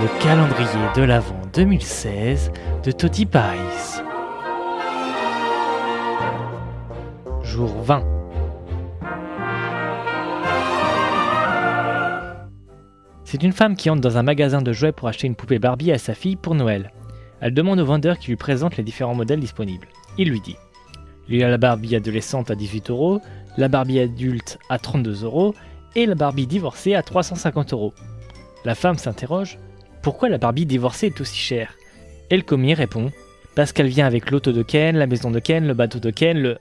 Le calendrier de l'Avent 2016 de Toti Pies. Jour 20. C'est une femme qui entre dans un magasin de jouets pour acheter une poupée Barbie à sa fille pour Noël. Elle demande au vendeur qui lui présente les différents modèles disponibles. Il lui dit Il y a la Barbie adolescente à 18 euros, la Barbie adulte à 32 euros et la Barbie divorcée à 350 euros. La femme s'interroge Pourquoi la Barbie divorcée est aussi chère? Et le commis répond Parce qu'elle vient avec l'auto de Ken, la maison de Ken, le bateau de Ken, le.